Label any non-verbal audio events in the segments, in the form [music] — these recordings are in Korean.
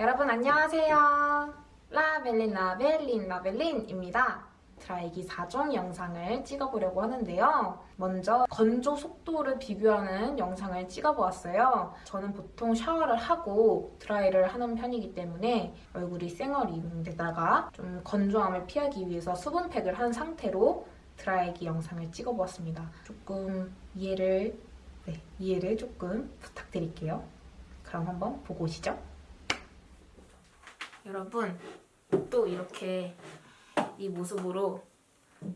여러분 안녕하세요. 라벨린 라벨린 라벨린입니다. 드라이기 4종 영상을 찍어보려고 하는데요. 먼저 건조 속도를 비교하는 영상을 찍어보았어요. 저는 보통 샤워를 하고 드라이를 하는 편이기 때문에 얼굴이 쌩얼인데다가 좀 건조함을 피하기 위해서 수분팩을 한 상태로 드라이기 영상을 찍어보았습니다. 조금 이해를 네, 이해를 조금 부탁드릴게요. 그럼 한번 보고 오시죠. 여러분 또 이렇게 이 모습으로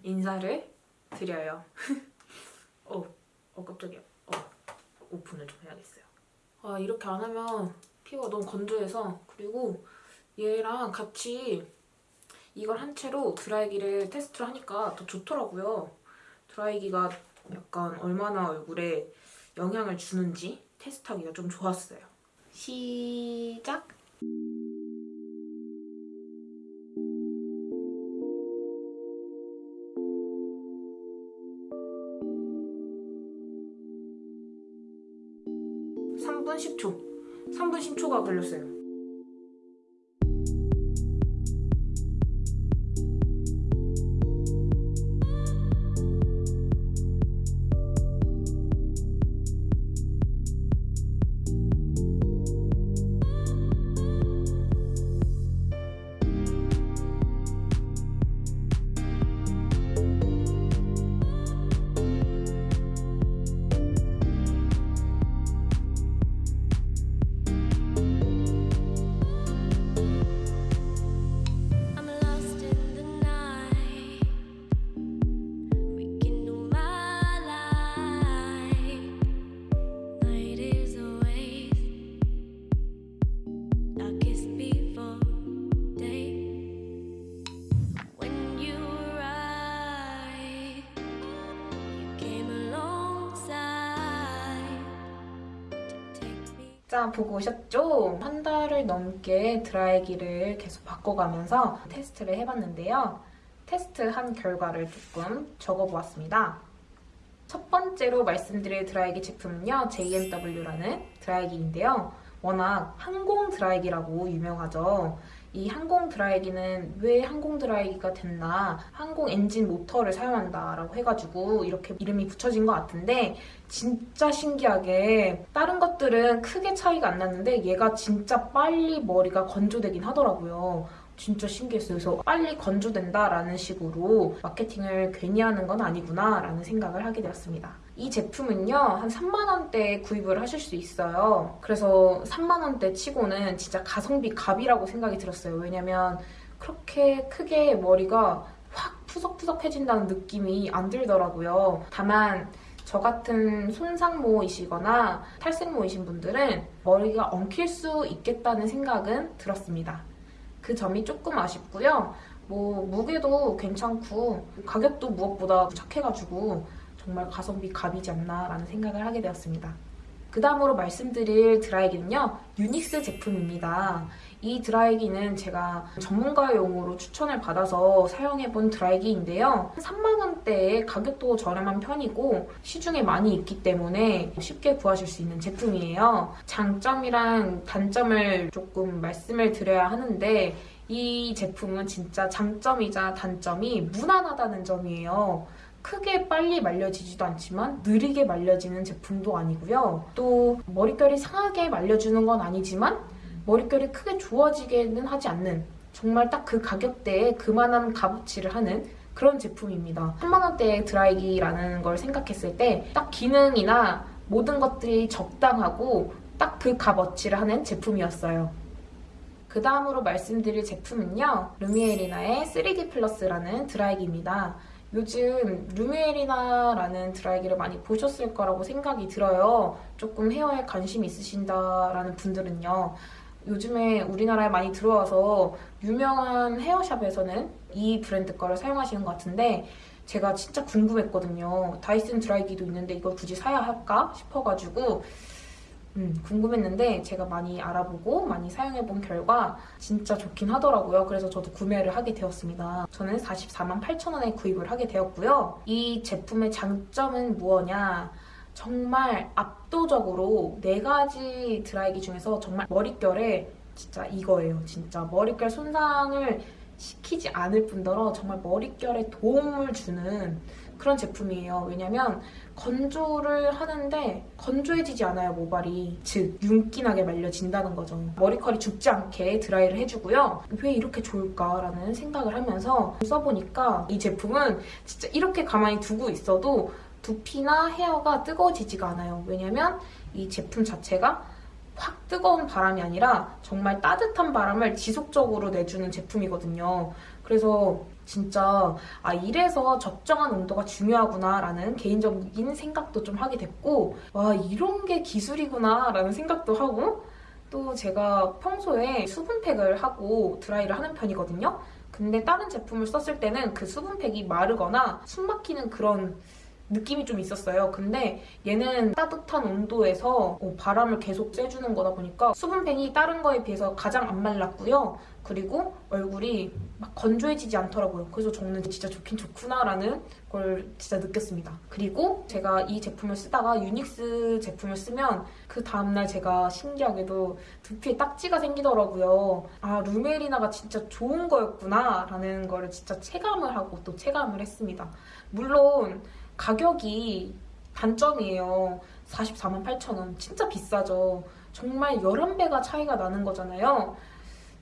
인사를 드려요. [laughs] 어, 어 깜짝이야. 어, 오픈을 좀 해야겠어요. 아 이렇게 안 하면 피부가 너무 건조해서 그리고 얘랑 같이 이걸 한 채로 드라이기를 테스트를 하니까 더 좋더라고요. 드라이기가 약간 얼마나 얼굴에 영향을 주는지 테스트하기가 좀 좋았어요. 시작! 삼분 10초. 3분 10초가 걸렸어요. 자, 보고 오셨죠? 한 달을 넘게 드라이기를 계속 바꿔가면서 테스트를 해봤는데요. 테스트한 결과를 조금 적어보았습니다. 첫 번째로 말씀드릴 드라이기 제품은요, JMW라는 드라이기인데요. 워낙 항공 드라이기라고 유명하죠. 이 항공 드라이기는 왜 항공 드라이기가 됐나, 항공 엔진 모터를 사용한다라고 해가지고 이렇게 이름이 붙여진 것 같은데, 진짜 신기하게 다른 것들은 크게 차이가 안 났는데 얘가 진짜 빨리 머리가 건조되긴 하더라고요. 진짜 신기했어요. 그래서 빨리 건조된다라는 식으로 마케팅을 괜히 하는 건 아니구나 라는 생각을 하게 되었습니다. 이 제품은요, 한 3만원대에 구입을 하실 수 있어요. 그래서 3만원대 치고는 진짜 가성비 갑이라고 생각이 들었어요. 왜냐면 그렇게 크게 머리가 확 푸석푸석해진다는 느낌이 안 들더라고요. 다만 저 같은 손상모이시거나 탈색모이신 분들은 머리가 엉킬 수 있겠다는 생각은 들었습니다. 그 점이 조금 아쉽고요. 뭐 무게도 괜찮고 가격도 무엇보다 착해가지고 정말 가성비 갑이지 않나라는 생각을 하게 되었습니다. 그 다음으로 말씀드릴 드라이기는요, 유닉스 제품입니다. 이 드라이기는 제가 전문가용으로 추천을 받아서 사용해본 드라이기인데요. 3만원대에 가격도 저렴한 편이고 시중에 많이 있기 때문에 쉽게 구하실 수 있는 제품이에요. 장점이랑 단점을 조금 말씀을 드려야 하는데 이 제품은 진짜 장점이자 단점이 무난하다는 점이에요. 크게 빨리 말려지지도 않지만 느리게 말려지는 제품도 아니고요. 또 머릿결이 상하게 말려주는 건 아니지만 머릿결이 크게 좋아지게는 하지 않는 정말 딱 그 가격대에 그만한 값어치를 하는 그런 제품입니다. 3만원대의 드라이기라는 걸 생각했을 때 딱 기능이나 모든 것들이 적당하고 딱 그 값어치를 하는 제품이었어요. 그 다음으로 말씀드릴 제품은요. 루미에리나의 3D 플러스라는 드라이기입니다. 요즘 루미에리나라는 드라이기를 많이 보셨을 거라고 생각이 들어요. 조금 헤어에 관심 있으신다라는 분들은요. 요즘에 우리나라에 많이 들어와서 유명한 헤어샵에서는 이 브랜드 거를 사용하시는 것 같은데 제가 진짜 궁금했거든요. 다이슨 드라이기도 있는데 이걸 굳이 사야 할까 싶어가지고 음, 궁금했는데 제가 많이 알아보고 많이 사용해본 결과 진짜 좋긴 하더라고요. 그래서 저도 구매를 하게 되었습니다. 저는 44만 8천 원에 구입을 하게 되었고요. 이 제품의 장점은 무엇냐? 정말 압도적으로 네 가지 드라이기 중에서 정말 머릿결에 진짜 이거예요. 진짜 머릿결 손상을 시키지 않을 뿐더러 정말 머릿결에 도움을 주는 그런 제품이에요. 왜냐면 건조를 하는데 건조해지지 않아요, 모발이. 즉, 윤기나게 말려진다는 거죠. 머리컬이 죽지 않게 드라이를 해주고요. 왜 이렇게 좋을까라는 생각을 하면서 써보니까 이 제품은 진짜 이렇게 가만히 두고 있어도 두피나 헤어가 뜨거워지지가 않아요. 왜냐면 이 제품 자체가 확 뜨거운 바람이 아니라 정말 따뜻한 바람을 지속적으로 내주는 제품이거든요. 그래서 진짜 아 이래서 적정한 온도가 중요하구나 라는 개인적인 생각도 좀 하게 됐고 와 이런 게 기술이구나 라는 생각도 하고 또 제가 평소에 수분팩을 하고 드라이를 하는 편이거든요. 근데 다른 제품을 썼을 때는 그 수분팩이 마르거나 숨 막히는 그런 느낌이 좀 있었어요. 근데 얘는 따뜻한 온도에서 어, 바람을 계속 쐬주는 거다 보니까 수분팩이 다른 거에 비해서 가장 안 말랐고요. 그리고 얼굴이 막 건조해지지 않더라고요. 그래서 저는 진짜 좋긴 좋구나라는 걸 진짜 느꼈습니다. 그리고 제가 이 제품을 쓰다가 유닉스 제품을 쓰면 그 다음날 제가 신기하게도 두피에 딱지가 생기더라고요. 아, 루메리나가 진짜 좋은 거였구나 라는 거를 진짜 체감을 하고 또 체감을 했습니다. 물론 가격이 단점이에요. 44만 8천 원. 진짜 비싸죠. 정말 11배가 차이가 나는 거잖아요.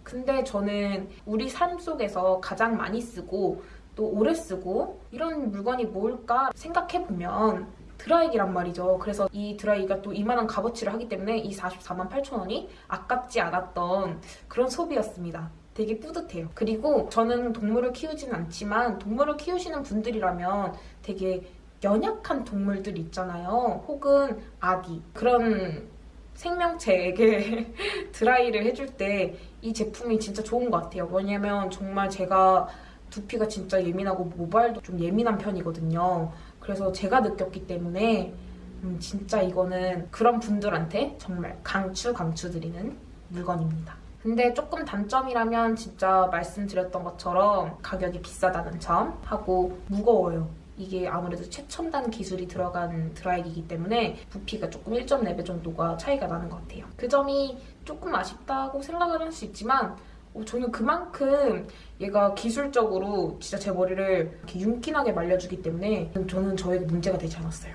근데 저는 우리 삶 속에서 가장 많이 쓰고 또 오래 쓰고 이런 물건이 뭘까 생각해보면 드라이기란 말이죠. 그래서 이 드라이기가 또 이만한 값어치를 하기 때문에 이 44만 8천 원이 아깝지 않았던 그런 소비였습니다. 되게 뿌듯해요. 그리고 저는 동물을 키우지는 않지만 동물을 키우시는 분들이라면 되게 연약한 동물들 있잖아요. 혹은 아기. 그런 생명체에게 [laughs] 드라이를 해줄 때 이 제품이 진짜 좋은 것 같아요. 왜냐면 정말 제가 두피가 진짜 예민하고 모발도 좀 예민한 편이거든요. 그래서 제가 느꼈기 때문에 음, 진짜 이거는 그런 분들한테 정말 강추 강추드리는 물건입니다. 근데 조금 단점이라면 진짜 말씀드렸던 것처럼 가격이 비싸다는 점 하고 무거워요. 이게 아무래도 최첨단 기술이 들어간 드라이기이기 때문에 부피가 조금 1.4배 정도가 차이가 나는 것 같아요. 그 점이 조금 아쉽다고 생각을 할 수 있지만 어, 저는 그만큼 얘가 기술적으로 진짜 제 머리를 이렇게 윤기나게 말려주기 때문에 저는 저에게 문제가 되지 않았어요.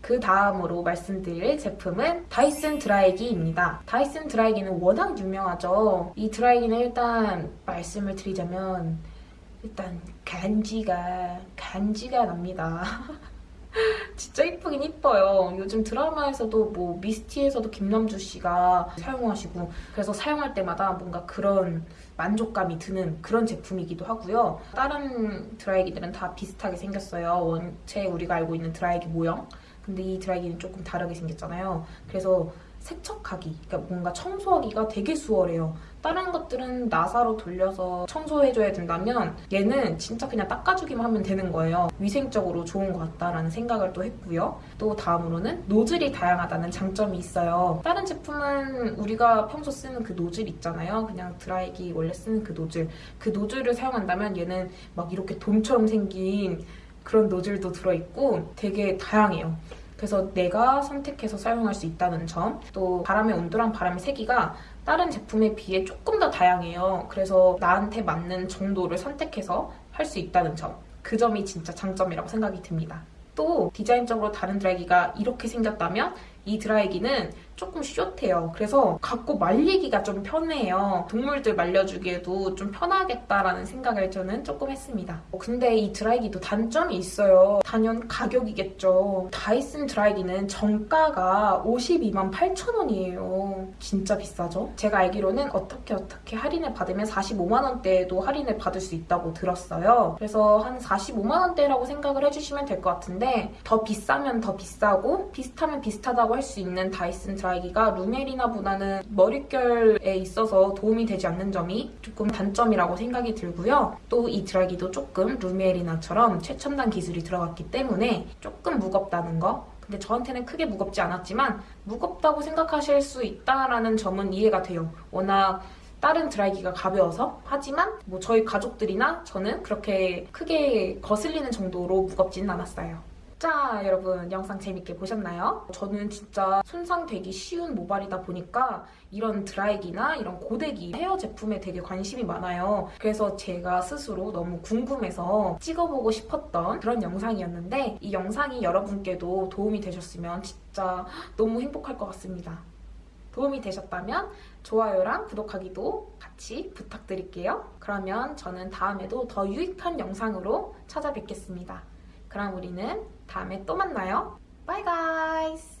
그 다음으로 말씀드릴 제품은 다이슨 드라이기입니다. 다이슨 드라이기는 워낙 유명하죠. 이 드라이기는 일단 말씀을 드리자면 일단 간지가 간지가 납니다. [laughs] 진짜 이쁘긴 이뻐요. 요즘 드라마에서도 뭐 미스티에서도 김남주 씨가 사용하시고 그래서 사용할 때마다 뭔가 그런 만족감이 드는 그런 제품이기도 하고요. 다른 드라이기들은 다 비슷하게 생겼어요. 원체 우리가 알고 있는 드라이기 모형. 근데 이 드라이기는 조금 다르게 생겼잖아요. 그래서 세척하기, 그러니까 뭔가 청소하기가 되게 수월해요. 다른 것들은 나사로 돌려서 청소해줘야 된다면 얘는 진짜 그냥 닦아주기만 하면 되는 거예요. 위생적으로 좋은 것 같다라는 생각을 또 했고요. 또 다음으로는 노즐이 다양하다는 장점이 있어요. 다른 제품은 우리가 평소 쓰는 그 노즐 있잖아요. 그냥 드라이기 원래 쓰는 그 노즐. 그 노즐을 사용한다면 얘는 막 이렇게 돔처럼 생긴 그런 노즐도 들어있고 되게 다양해요. 그래서 내가 선택해서 사용할 수 있다는 점, 또 바람의 온도랑 바람의 세기가 다른 제품에 비해 조금 더 다양해요. 그래서 나한테 맞는 정도를 선택해서 할 수 있다는 점, 그 점이 진짜 장점이라고 생각이 듭니다. 또 디자인적으로 다른 드라이기가 이렇게 생겼다면 이 드라이기는 조금 숏해요. 그래서 갖고 말리기가 좀 편해요. 동물들 말려주기에도 좀 편하겠다라는 생각을 저는 조금 했습니다. 어, 근데 이 드라이기도 단점이 있어요. 단연 가격이겠죠. 다이슨 드라이기는 정가가 52만 8천 원이에요. 진짜 비싸죠? 제가 알기로는 어떻게 어떻게 할인을 받으면 45만 원대에도 할인을 받을 수 있다고 들었어요. 그래서 한 45만 원대라고 생각을 해주시면 될 것 같은데 더 비싸면 더 비싸고 비슷하면 비슷하다고 할 수 있는 다이슨 드라이기 가 루메리나보다는 머릿결에 있어서 도움이 되지 않는 점이 조금 단점이라고 생각이 들고요. 또 이 드라이기도 조금 루메리나처럼 최첨단 기술이 들어갔기 때문에 조금 무겁다는 거 근데 저한테는 크게 무겁지 않았지만 무겁다고 생각하실 수 있다라는 점은 이해가 돼요. 워낙 다른 드라이기가 가벼워서 하지만 뭐 저희 가족들이나 저는 그렇게 크게 거슬리는 정도로 무겁지는 않았어요. 자, 여러분 영상 재밌게 보셨나요? 저는 진짜 손상되기 쉬운 모발이다 보니까 이런 드라이기나 이런 고데기 헤어 제품에 되게 관심이 많아요. 그래서 제가 스스로 너무 궁금해서 찍어보고 싶었던 그런 영상이었는데 이 영상이 여러분께도 도움이 되셨으면 진짜 너무 행복할 것 같습니다. 도움이 되셨다면 좋아요랑 구독하기도 같이 부탁드릴게요. 그러면 저는 다음에도 더 유익한 영상으로 찾아뵙겠습니다. 그럼 우리는 다음에 또 만나요. 바이 가이스!